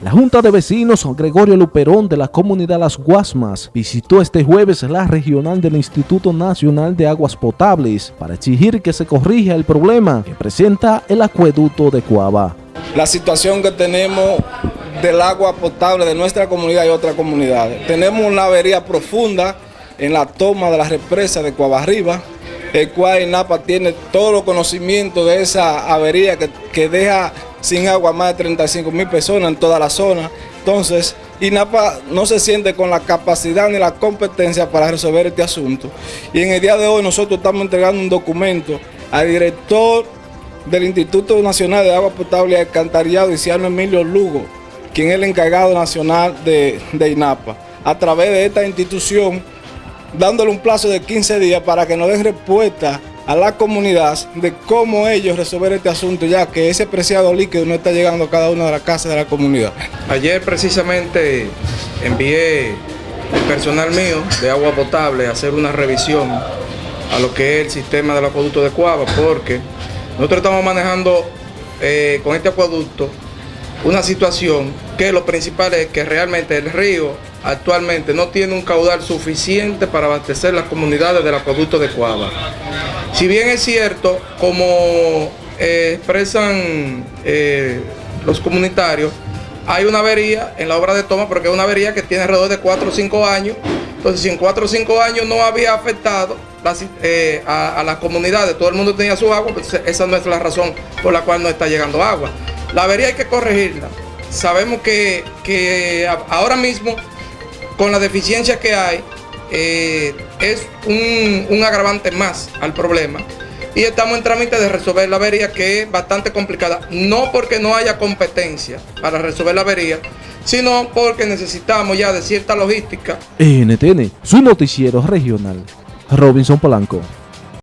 La Junta de Vecinos Gregorio Luperón de la comunidad Las Guasmas visitó este jueves la regional del Instituto Nacional de Aguas Potables para exigir que se corrija el problema que presenta el acueducto de Cuava. La situación que tenemos del agua potable de nuestra comunidad y otras comunidades. Tenemos una avería profunda en la toma de la represa de Cuava Arriba, el cual INAPA tiene todo los conocimiento de esa avería que, que deja sin agua más de 35 mil personas en toda la zona. Entonces, INAPA no se siente con la capacidad ni la competencia para resolver este asunto. Y en el día de hoy nosotros estamos entregando un documento al director del Instituto Nacional de Agua Potable y Alcantarillado, Isiano Emilio Lugo, quien es el encargado nacional de, de INAPA. A través de esta institución, dándole un plazo de 15 días para que nos den respuesta a la comunidad de cómo ellos resolver este asunto, ya que ese preciado líquido no está llegando a cada una de las casas de la comunidad. Ayer precisamente envié el personal mío de agua potable a hacer una revisión a lo que es el sistema del acueducto de Cuava, porque nosotros estamos manejando eh, con este acueducto una situación que lo principal es que realmente el río actualmente no tiene un caudal suficiente para abastecer las comunidades del acueducto de Cuava. Si bien es cierto, como eh, expresan eh, los comunitarios, hay una avería en la obra de toma, porque es una avería que tiene alrededor de 4 o 5 años. Entonces, si en 4 o 5 años no había afectado eh, a, las comunidades, todo el mundo tenía su agua, pues esa no es la razón por la cual no está llegando agua. La avería hay que corregirla. Sabemos que, que ahora mismo, con la deficiencia que hay, eh, es un, agravante más al problema y estamos en trámite de resolver la avería que es bastante complicada, no porque no haya competencia para resolver la avería, sino porque necesitamos ya de cierta logística. NTN, su noticiero regional, Robinson Polanco.